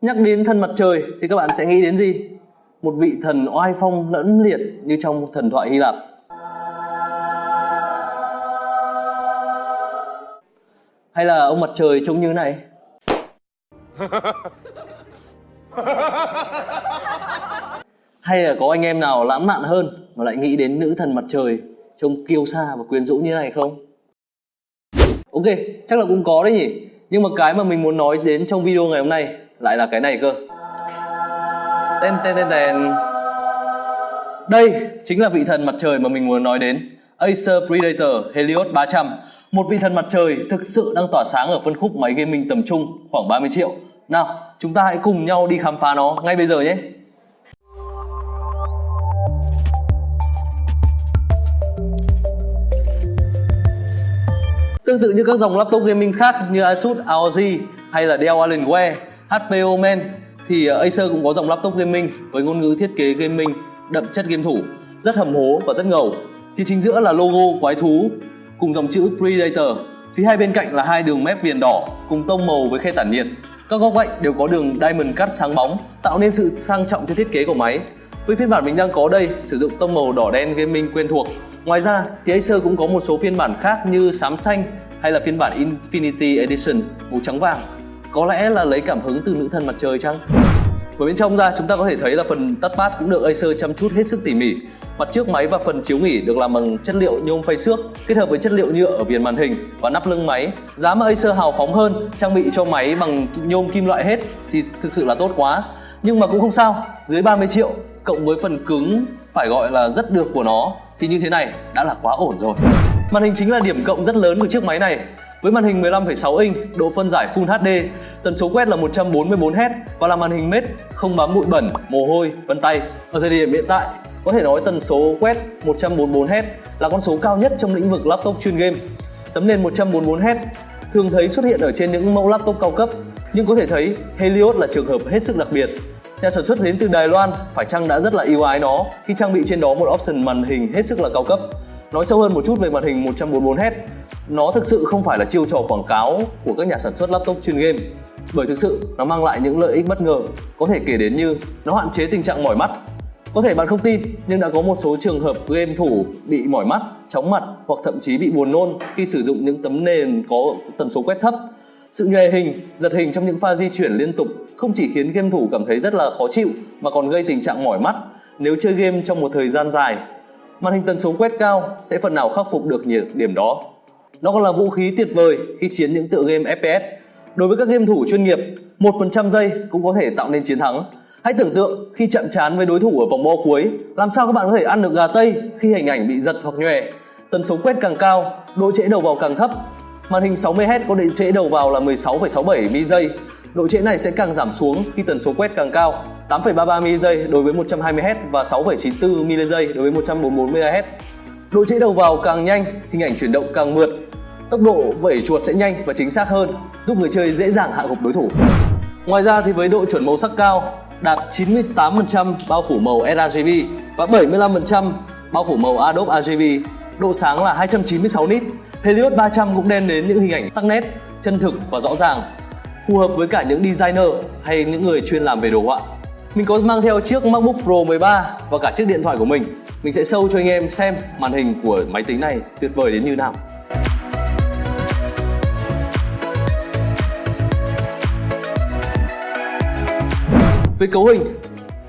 Nhắc đến thần mặt trời thì các bạn sẽ nghĩ đến gì? Một vị thần oai phong lẫm liệt như trong thần thoại Hy Lạp. Hay là ông mặt trời trông như này? Hay là có anh em nào lãng mạn hơn mà lại nghĩ đến nữ thần mặt trời trông kiêu sa và quyến rũ như này không? Ok, chắc là cũng có đấy nhỉ. Nhưng mà cái mà mình muốn nói đến trong video ngày hôm nay lại là cái này cơ. Tên tên tên tên. Đây chính là vị thần mặt trời mà mình muốn nói đến. Acer Predator Helios 300 Một vị thần mặt trời thực sự đang tỏa sáng ở phân khúc máy gaming tầm trung khoảng 30 triệu Nào, chúng ta hãy cùng nhau đi khám phá nó ngay bây giờ nhé Tương tự như các dòng laptop gaming khác như Asus ROG hay là Dell Alienware, HP Omen thì ờ, Acer cũng có dòng laptop gaming với ngôn ngữ thiết kế gaming đậm chất game thủ, rất hầm hố và rất ngầu. Thì chính giữa là logo quái thú cùng dòng chữ Predator. Phía hai bên cạnh là hai đường mép viền đỏ cùng tông màu với khe tản nhiệt. Các góc cạnh đều có đường diamond cut sáng bóng, tạo nên sự sang trọng cho thiết kế của máy. Với phiên bản mình đang có đây, sử dụng tông màu đỏ đen gaming quen thuộc. Ngoài ra thì Acer cũng có một số phiên bản khác như xám xanh hay là phiên bản Infinity Edition màu trắng vàng. Có lẽ là lấy cảm hứng từ nữ thần mặt trời chăng? Ở bên trong ra chúng ta có thể thấy là phần touchpad cũng được Acer chăm chút hết sức tỉ mỉ. Mặt trước máy và phần chiếu nghỉ được làm bằng chất liệu nhôm phay xước kết hợp với chất liệu nhựa ở viền màn hình và nắp lưng máy. Giá mà Acer hào phóng hơn, trang bị cho máy bằng nhôm kim loại hết thì thực sự là tốt quá. Nhưng mà cũng không sao, dưới 30 triệu cộng với phần cứng phải gọi là rất được của nó thì như thế này đã là quá ổn rồi. Màn hình chính là điểm cộng rất lớn của chiếc máy này. Với màn hình 15,6 inch, độ phân giải Full HD, tần số quét là 144Hz và là màn hình mết không bám bụi bẩn, mồ hôi, vân tay. Ở thời điểm hiện tại, có thể nói tần số quét 144Hz là con số cao nhất trong lĩnh vực laptop chuyên game. Tấm nền 144Hz thường thấy xuất hiện ở trên những mẫu laptop cao cấp, nhưng có thể thấy Helios là trường hợp hết sức đặc biệt. Nhà sản xuất đến từ Đài Loan phải chăng đã rất là yêu ái nó khi trang bị trên đó một option màn hình hết sức là cao cấp. Nói sâu hơn một chút về màn hình 144Hz, nó thực sự không phải là chiêu trò quảng cáo của các nhà sản xuất laptop chuyên game. Bởi thực sự nó mang lại những lợi ích bất ngờ có thể kể đến như nó hạn chế tình trạng mỏi mắt. Có thể bạn không tin nhưng đã có một số trường hợp game thủ bị mỏi mắt chóng mặt hoặc thậm chí bị buồn nôn khi sử dụng những tấm nền có tần số quét thấp. Sự nhòe hình giật hình trong những pha di chuyển liên tục không chỉ khiến game thủ cảm thấy rất là khó chịu mà còn gây tình trạng mỏi mắt. Nếu chơi game trong một thời gian dài màn hình tần số quét cao sẽ phần nào khắc phục được điểm đó nó còn là vũ khí tuyệt vời khi chiến những tựa game FPS. Đối với các game thủ chuyên nghiệp, 1% giây cũng có thể tạo nên chiến thắng. Hãy tưởng tượng khi chậm chán với đối thủ ở vòng bo cuối, làm sao các bạn có thể ăn được gà tây khi hình ảnh bị giật hoặc nhòe. Tần số quét càng cao, độ trễ đầu vào càng thấp. Màn hình 60Hz có độ trễ đầu vào là 16,67 ms giây. Độ trễ này sẽ càng giảm xuống khi tần số quét càng cao, 8,33 mili giây đối với 120Hz và 6,94 mili giây đối với 144 MHz. Độ trễ đầu vào càng nhanh, hình ảnh chuyển động càng mượt, tốc độ vẩy chuột sẽ nhanh và chính xác hơn, giúp người chơi dễ dàng hạ gục đối thủ. Ngoài ra thì với độ chuẩn màu sắc cao, đạt 98% bao phủ màu sRGB và 75% bao phủ màu Adobe RGB, độ sáng là 296 nit, Helios 300 cũng đem đến những hình ảnh sắc nét, chân thực và rõ ràng, phù hợp với cả những designer hay những người chuyên làm về đồ họa. Mình có mang theo chiếc MacBook Pro 13 và cả chiếc điện thoại của mình. Mình sẽ show cho anh em xem màn hình của máy tính này tuyệt vời đến như nào. Về cấu hình,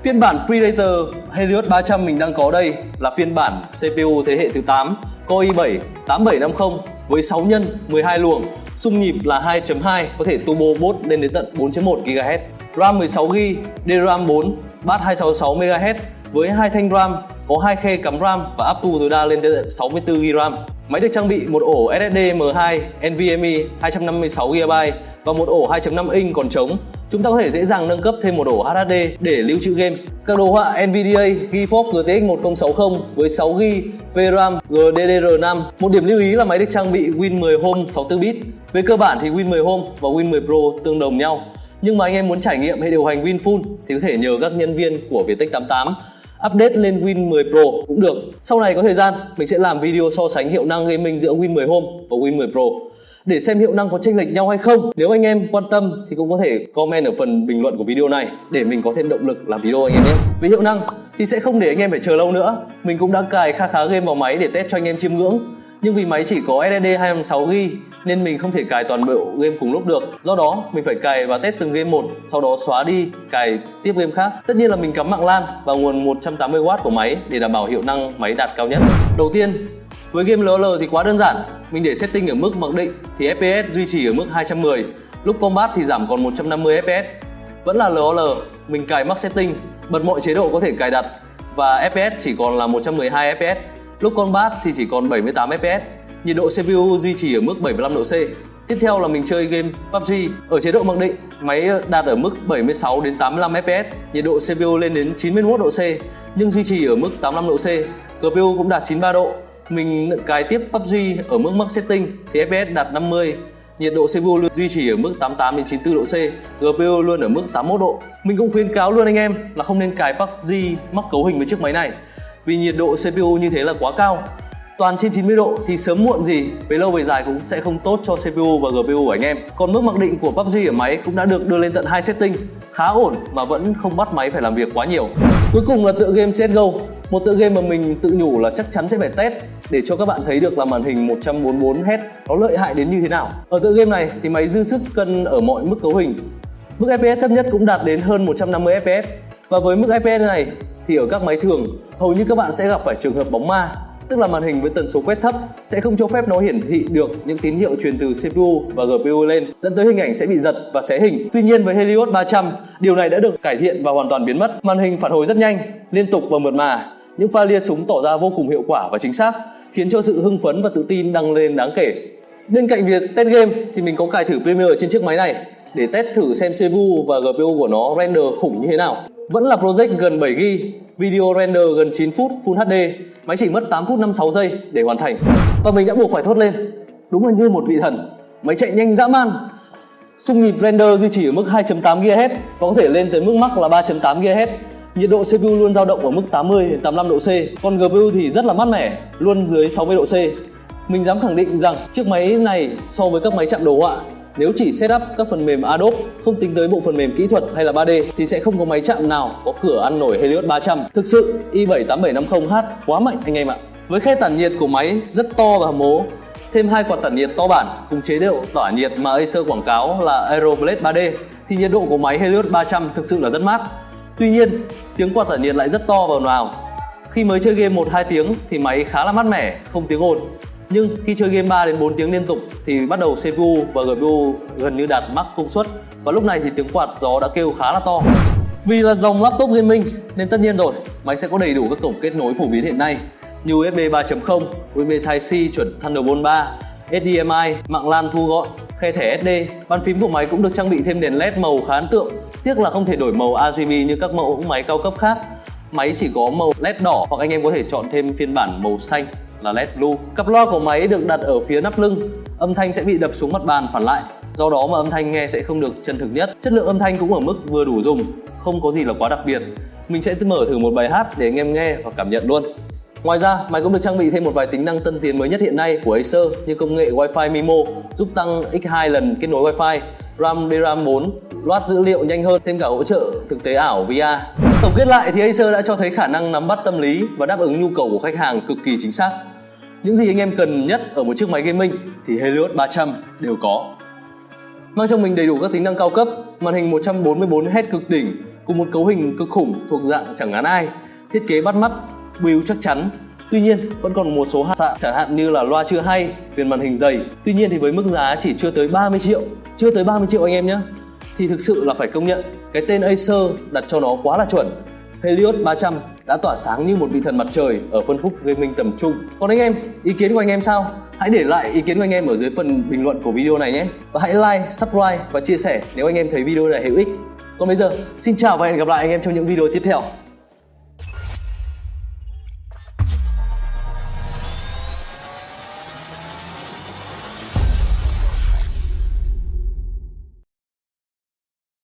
phiên bản Predator Helios 300 mình đang có đây là phiên bản CPU thế hệ thứ 8 Core i7 8750 với 6 nhân 12 luồng, xung nhịp là 2.2 có thể turbo boost lên đến tận 4.1 GHz, RAM 16GB, DRAM 4, bát 266 MHz với hai thanh RAM có hai khe cắm RAM và up to tối đa lên đến 64GB RAM. Máy được trang bị một ổ SSD M2 NVMe 256GB và một ổ 2.5 inch còn trống. Chúng ta có thể dễ dàng nâng cấp thêm một ổ HDD để lưu trữ game. Các đồ họa NVIDIA GeForce GTX 1060 với 6GB VRAM GDDR5. Một điểm lưu ý là máy được trang bị Win 10 Home 64bit. Về cơ bản thì Win 10 Home và Win 10 Pro tương đồng nhau. Nhưng mà anh em muốn trải nghiệm hệ điều hành Win Full thì có thể nhờ các nhân viên của Vietech 88 update lên Win 10 Pro cũng được. Sau này có thời gian, mình sẽ làm video so sánh hiệu năng gaming giữa Win 10 Home và Win 10 Pro để xem hiệu năng có chênh lệch nhau hay không. Nếu anh em quan tâm thì cũng có thể comment ở phần bình luận của video này để mình có thêm động lực làm video anh em nhé. Về hiệu năng thì sẽ không để anh em phải chờ lâu nữa. Mình cũng đã cài kha khá game vào máy để test cho anh em chiêm ngưỡng. Nhưng vì máy chỉ có SSD 256GB nên mình không thể cài toàn bộ game cùng lúc được. Do đó, mình phải cài và test từng game một, sau đó xóa đi, cài tiếp game khác. Tất nhiên là mình cắm mạng LAN và nguồn 180W của máy để đảm bảo hiệu năng máy đạt cao nhất. Đầu tiên, với game LOL thì quá đơn giản, mình để setting ở mức mặc định thì FPS duy trì ở mức 210, lúc combat thì giảm còn 150 FPS. Vẫn là LOL, mình cài max setting, bật mọi chế độ có thể cài đặt và FPS chỉ còn là 112 FPS. Lúc combat thì chỉ còn 78 FPS. Nhiệt độ CPU duy trì ở mức 75 độ C. Tiếp theo là mình chơi game PUBG ở chế độ mặc định, máy đạt ở mức 76 đến 85 FPS, nhiệt độ CPU lên đến 91 độ C nhưng duy trì ở mức 85 độ C. GPU cũng đạt 93 độ, mình cài tiếp PUBG ở mức max setting thì FPS đạt 50 nhiệt độ CPU luôn duy trì ở mức 88 đến 94 độ C, GPU luôn ở mức 81 độ. Mình cũng khuyến cáo luôn anh em là không nên cài PUBG mắc cấu hình với chiếc máy này vì nhiệt độ CPU như thế là quá cao. Toàn trên 90 độ thì sớm muộn gì về lâu về dài cũng sẽ không tốt cho CPU và GPU của anh em. Còn mức mặc định của PUBG ở máy cũng đã được đưa lên tận hai setting, khá ổn mà vẫn không bắt máy phải làm việc quá nhiều. Cuối cùng là tựa game CSGO một tựa game mà mình tự nhủ là chắc chắn sẽ phải test để cho các bạn thấy được là màn hình 144 Hz nó lợi hại đến như thế nào. Ở tựa game này thì máy dư sức cân ở mọi mức cấu hình. Mức FPS thấp nhất cũng đạt đến hơn 150 FPS. Và với mức FPS này thì ở các máy thường hầu như các bạn sẽ gặp phải trường hợp bóng ma tức là màn hình với tần số quét thấp sẽ không cho phép nó hiển thị được những tín hiệu truyền từ CPU và GPU lên dẫn tới hình ảnh sẽ bị giật và xé hình. Tuy nhiên với Helios 300, điều này đã được cải thiện và hoàn toàn biến mất. Màn hình phản hồi rất nhanh, liên tục và mượt mà những pha lia súng tỏ ra vô cùng hiệu quả và chính xác, khiến cho sự hưng phấn và tự tin tăng lên đáng kể. Bên cạnh việc test game thì mình có cài thử Premiere trên chiếc máy này để test thử xem CPU và GPU của nó render khủng như thế nào. Vẫn là project gần 7GB, video render gần 9 phút Full HD, máy chỉ mất 8 phút 56 giây để hoàn thành. Và mình đã buộc phải thốt lên, đúng là như một vị thần, máy chạy nhanh dã man. Xung nhịp render duy trì ở mức 2.8 GHz và có thể lên tới mức max là 3.8 GHz Nhiệt độ CPU luôn dao động ở mức 80 đến 85 độ C, còn GPU thì rất là mát mẻ, luôn dưới 60 độ C. Mình dám khẳng định rằng chiếc máy này so với các máy chạm đồ họa nếu chỉ setup các phần mềm Adobe không tính tới bộ phần mềm kỹ thuật hay là 3D thì sẽ không có máy chạm nào có cửa ăn nổi Helios 300. Thực sự i78750H quá mạnh anh em ạ. Với khe tản nhiệt của máy rất to và hầm mố, thêm hai quạt tản nhiệt to bản cùng chế độ tỏa nhiệt mà Acer quảng cáo là Aeroblade 3D thì nhiệt độ của máy Helios 300 thực sự là rất mát. Tuy nhiên, tiếng quạt tản nhiệt lại rất to và ồn ào. Khi mới chơi game 1-2 tiếng thì máy khá là mát mẻ, không tiếng ồn. Nhưng khi chơi game 3 đến 4 tiếng liên tục thì bắt đầu CPU và GPU gần như đạt max công suất và lúc này thì tiếng quạt gió đã kêu khá là to. Vì là dòng laptop gaming nên tất nhiên rồi, máy sẽ có đầy đủ các cổng kết nối phổ biến hiện nay như USB 3.0, USB Type-C chuẩn Thunderbolt 3, HDMI, mạng LAN thu gọn, khe thẻ SD. Bàn phím của máy cũng được trang bị thêm đèn LED màu khá ấn tượng. Tiếc là không thể đổi màu RGB như các mẫu máy cao cấp khác. Máy chỉ có màu LED đỏ hoặc anh em có thể chọn thêm phiên bản màu xanh là LED blue. Cặp loa của máy được đặt ở phía nắp lưng. Âm thanh sẽ bị đập xuống mặt bàn phản lại. Do đó mà âm thanh nghe sẽ không được chân thực nhất. Chất lượng âm thanh cũng ở mức vừa đủ dùng, không có gì là quá đặc biệt. Mình sẽ mở thử một bài hát để anh em nghe và cảm nhận luôn. Ngoài ra, máy cũng được trang bị thêm một vài tính năng tân tiến mới nhất hiện nay của Acer như công nghệ Wi-Fi MIMO giúp tăng x2 lần kết nối Wi-Fi, RAM DRAM 4, loát dữ liệu nhanh hơn, thêm cả hỗ trợ thực tế ảo VR. Tổng kết lại thì Acer đã cho thấy khả năng nắm bắt tâm lý và đáp ứng nhu cầu của khách hàng cực kỳ chính xác. Những gì anh em cần nhất ở một chiếc máy gaming thì Helios 300 đều có. Mang trong mình đầy đủ các tính năng cao cấp, màn hình 144Hz cực đỉnh cùng một cấu hình cực khủng thuộc dạng chẳng ngán ai, thiết kế bắt mắt build chắc chắn Tuy nhiên vẫn còn một số hạn sạn chẳng hạn như là loa chưa hay, viền màn hình dày Tuy nhiên thì với mức giá chỉ chưa tới 30 triệu chưa tới 30 triệu anh em nhé Thì thực sự là phải công nhận cái tên Acer đặt cho nó quá là chuẩn. Helios 300 đã tỏa sáng như một vị thần mặt trời ở phân khúc gaming tầm trung. Còn anh em, ý kiến của anh em sao? Hãy để lại ý kiến của anh em ở dưới phần bình luận của video này nhé. Và hãy like, subscribe và chia sẻ nếu anh em thấy video này hữu ích. Còn bây giờ, xin chào và hẹn gặp lại anh em trong những video tiếp theo.